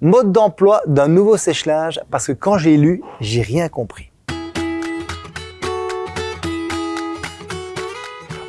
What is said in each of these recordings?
Mode d'emploi d'un nouveau sèche-linge parce que quand j'ai lu, j'ai rien compris.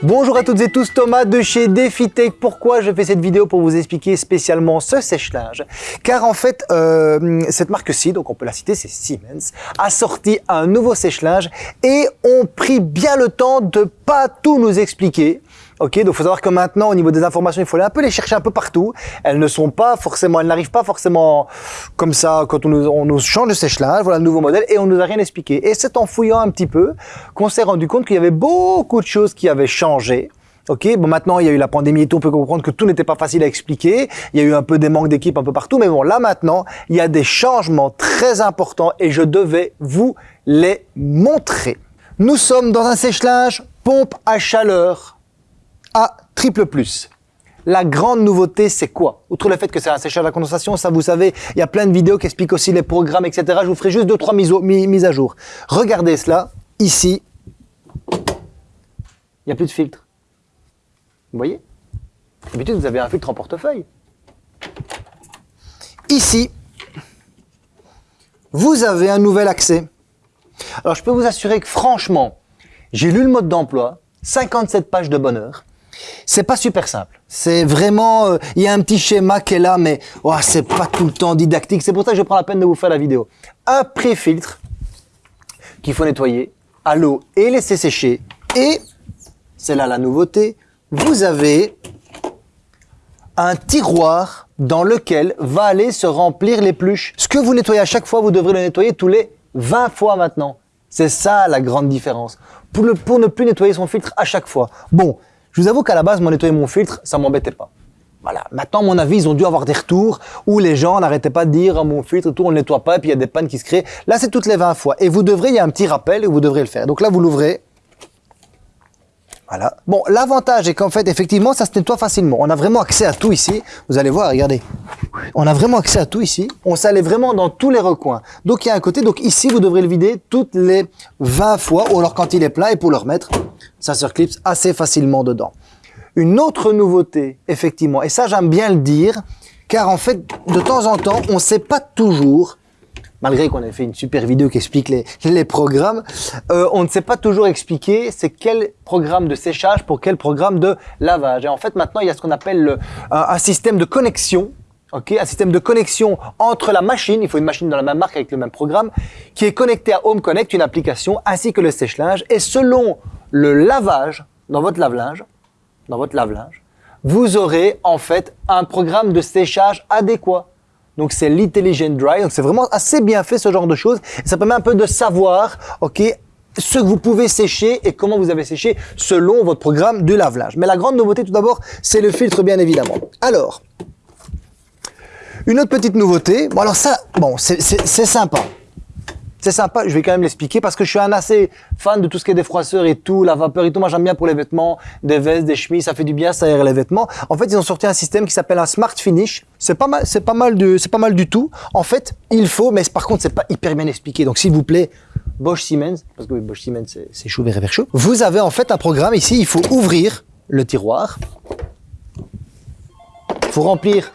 Bonjour à toutes et tous, Thomas de chez DefiTech. Pourquoi je fais cette vidéo Pour vous expliquer spécialement ce sèche-linge? Car en fait, euh, cette marque-ci, donc on peut la citer, c'est Siemens, a sorti un nouveau sèche-linge et ont pris bien le temps de pas tout nous expliquer. Ok, donc faut savoir que maintenant, au niveau des informations, il faut aller un peu les chercher un peu partout. Elles ne sont pas forcément, elles n'arrivent pas forcément comme ça quand on nous, on nous change de sèche-linge, voilà le nouveau modèle, et on nous a rien expliqué. Et c'est en fouillant un petit peu qu'on s'est rendu compte qu'il y avait beaucoup de choses qui avaient changé. Ok, bon maintenant il y a eu la pandémie et tout, on peut comprendre que tout n'était pas facile à expliquer. Il y a eu un peu des manques d'équipe un peu partout, mais bon là maintenant il y a des changements très importants et je devais vous les montrer. Nous sommes dans un sèche-linge pompe à chaleur à triple plus. La grande nouveauté, c'est quoi? Outre le fait que c'est un séchage à condensation, ça vous savez, il y a plein de vidéos qui expliquent aussi les programmes, etc. Je vous ferai juste deux, trois mises, mises à jour. Regardez cela, ici, il n'y a plus de filtre. Vous voyez? D'habitude, vous avez un filtre en portefeuille. Ici, vous avez un nouvel accès. Alors, je peux vous assurer que franchement, j'ai lu le mode d'emploi, 57 pages de bonheur. C'est pas super simple. C'est vraiment, euh, il y a un petit schéma qui est là, mais oh, c'est pas tout le temps didactique. C'est pour ça que je prends la peine de vous faire la vidéo. Un pré-filtre qu'il faut nettoyer à l'eau et laisser sécher. Et, c'est là la nouveauté, vous avez un tiroir dans lequel va aller se remplir l'épluche. Ce que vous nettoyez à chaque fois, vous devrez le nettoyer tous les 20 fois maintenant. C'est ça la grande différence. Pour, pour ne plus nettoyer son filtre à chaque fois. Bon, je vous avoue qu'à la base, moi, nettoyer mon filtre, ça m'embêtait pas. Voilà. Maintenant, à mon avis, ils ont dû avoir des retours où les gens n'arrêtaient pas de dire oh, mon filtre, tout, on ne nettoie pas, et puis il y a des pannes qui se créent. Là, c'est toutes les 20 fois. Et vous devrez, il y a un petit rappel et vous devrez le faire. Donc là, vous l'ouvrez. Voilà. Bon, l'avantage est qu'en fait, effectivement, ça se nettoie facilement. On a vraiment accès à tout ici. Vous allez voir, regardez. On a vraiment accès à tout ici. On s'allait vraiment dans tous les recoins. Donc, il y a un côté. Donc, ici, vous devrez le vider toutes les 20 fois. Ou alors, quand il est plein, et pour le remettre, ça se reclipse assez facilement dedans. Une autre nouveauté, effectivement, et ça, j'aime bien le dire, car en fait, de temps en temps, on ne sait pas toujours malgré qu'on ait fait une super vidéo qui explique les, programmes, euh, on ne sait pas toujours expliquer c'est quel programme de séchage pour quel programme de lavage. Et en fait, maintenant, il y a ce qu'on appelle le, un, système de connexion ok, un système de connexion entre la machine, il faut une machine dans la même marque avec le même programme, qui est connecté à Home Connect, une application, ainsi que le sèche-linge. Et selon le lavage, dans votre lave-linge, dans votre lave-linge, vous aurez en fait un programme de séchage adéquat. Donc c'est l'Intelligent Dry. Donc c'est vraiment assez bien fait ce genre de choses. Ça permet un peu de savoir, ok, ce que vous pouvez sécher et comment vous avez séché selon votre programme de lave-linge. Mais la grande nouveauté tout d'abord, c'est le filtre bien évidemment. Alors, une autre petite nouveauté. Bon alors ça, bon, c'est sympa. C'est sympa, je vais quand même l'expliquer parce que je suis un assez fan de tout ce qui est défroisseur et tout, la vapeur et tout. Moi, j'aime bien pour les vêtements, des vestes, des chemises, ça fait du bien, ça aère les vêtements. En fait, ils ont sorti un système qui s'appelle un Smart Finish. C'est pas mal, c'est pas mal du, c'est pas mal du tout. En fait, il faut, mais par contre, c'est pas hyper bien expliqué. Donc, s'il vous plaît, Bosch Siemens, parce que Bosch Siemens, c'est chaud vers chaud. Vous avez en fait un programme ici, il faut ouvrir le tiroir. Il faut remplir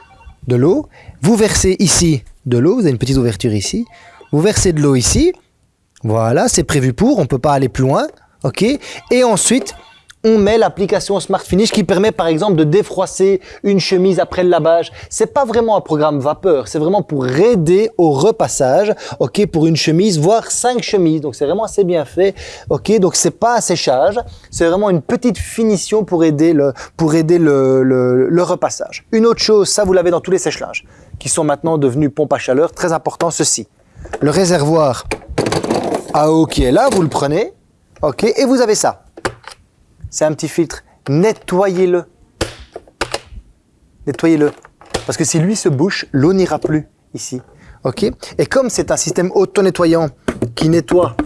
de l'eau. Vous versez ici de l'eau, vous avez une petite ouverture ici. Vous versez de l'eau ici. Voilà, c'est prévu pour, on ne peut pas aller plus loin. OK Et ensuite, on met l'application Smart Finish qui permet par exemple de défroisser une chemise après le lavage. C'est pas vraiment un programme vapeur, c'est vraiment pour aider au repassage, ok, pour une chemise, voire cinq chemises. Donc c'est vraiment assez bien fait, ok. Donc c'est pas un séchage, c'est vraiment une petite finition pour aider le pour aider le, le, repassage. Une autre chose, ça vous l'avez dans tous les sèche-linges, qui sont maintenant devenus pompes à chaleur, très important ceci le réservoir à eau qui est là, vous le prenez, ok, et vous avez ça. C'est un petit filtre. Nettoyez-le. Nettoyez-le. Parce que si lui se bouche, l'eau n'ira plus ici. ok Et comme c'est un système auto-nettoyant qui nettoie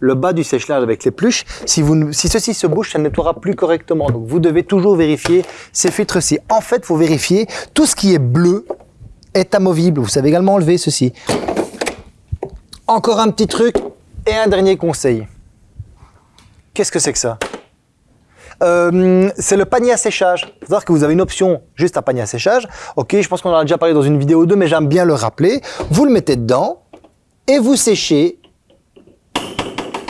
le bas du sèche-linge avec les pluches, si, si ceci se bouche, ça ne nettoiera plus correctement. Donc vous devez toujours vérifier ces filtres-ci. En fait, il faut vérifier tout ce qui est bleu est amovible. Vous savez également enlever ceci. Encore un petit truc et un dernier conseil. Qu'est-ce que c'est que ça euh, c'est le panier à séchage. Savoir que vous avez une option juste à panier à séchage. Ok, je pense qu'on en a déjà parlé dans une vidéo ou deux, mais j'aime bien le rappeler. Vous le mettez dedans et vous séchez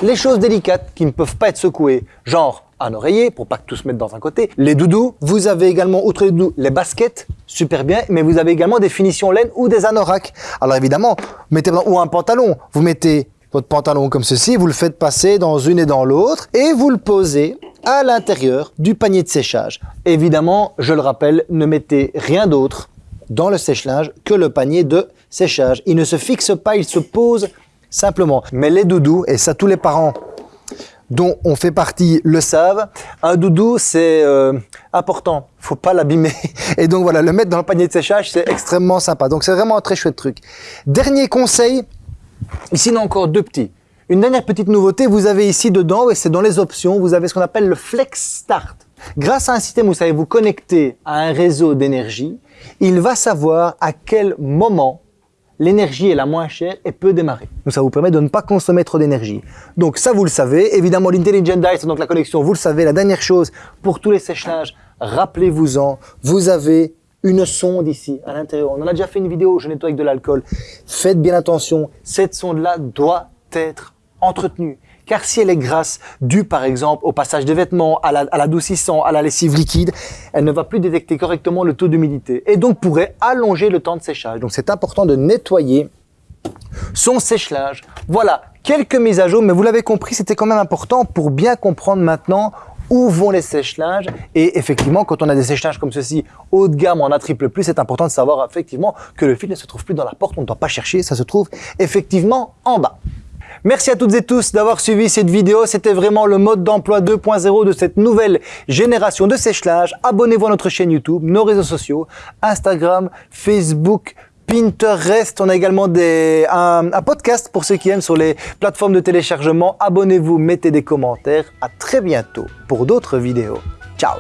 les choses délicates qui ne peuvent pas être secouées, genre un oreiller pour pas que tout se mette dans un côté, les doudous, vous avez également, outre les doudous, les baskets, super bien, mais vous avez également des finitions laine ou des anoraks. Alors évidemment, mettez ou un pantalon, vous mettez votre pantalon comme ceci, vous le faites passer dans une et dans l'autre et vous le posez à l'intérieur du panier de séchage. Évidemment, je le rappelle, ne mettez rien d'autre dans le sèche-linge que le panier de séchage. Il ne se fixe pas, il se pose simplement. Mais les doudous, et ça tous les parents dont on fait partie le savent, un doudou c'est euh, important, faut pas l'abîmer. Et donc voilà, le mettre dans le panier de séchage c'est extrêmement sympa. Donc c'est vraiment un très chouette truc. Dernier conseil, ici en a encore deux petits. Une dernière petite nouveauté, vous avez ici dedans, et c'est dans les options, vous avez ce qu'on appelle le Flex Start. Grâce à un système où vous savez vous connecter à un réseau d'énergie, il va savoir à quel moment l'énergie est la moins chère et peut démarrer. Donc ça vous permet de ne pas consommer trop d'énergie. Donc ça vous le savez, évidemment l'Intelligent Dice, donc la connexion, vous le savez, la dernière chose pour tous les séchages, rappelez-vous-en, vous avez une sonde ici à l'intérieur. On en a déjà fait une vidéo, je nettoie avec de l'alcool. Faites bien attention, cette sonde-là doit être entretenue. Car si elle est grasse, due par exemple au passage des vêtements, à l'adoucissant, à, la lessive liquide, elle ne va plus détecter correctement le taux d'humidité et donc pourrait allonger le temps de séchage. Donc c'est important de nettoyer son sèche-linge. Voilà, quelques mises à jour, mais vous l'avez compris, c'était quand même important pour bien comprendre maintenant où vont les sèche-linges. Et effectivement, quand on a des sèche-linges comme ceci, haut de gamme, en a triple plus, c'est important de savoir effectivement que le fil ne se trouve plus dans la porte, on ne doit pas chercher, ça se trouve effectivement en bas. Merci à toutes et tous d'avoir suivi cette vidéo. C'était vraiment le mode d'emploi 2.0 de cette nouvelle génération de sèche-linge. Abonnez-vous à notre chaîne YouTube, nos réseaux sociaux, Instagram, Facebook, Pinterest. On a également un, un, podcast pour ceux qui aiment sur les plateformes de téléchargement. Abonnez-vous, mettez des commentaires. À très bientôt pour d'autres vidéos. Ciao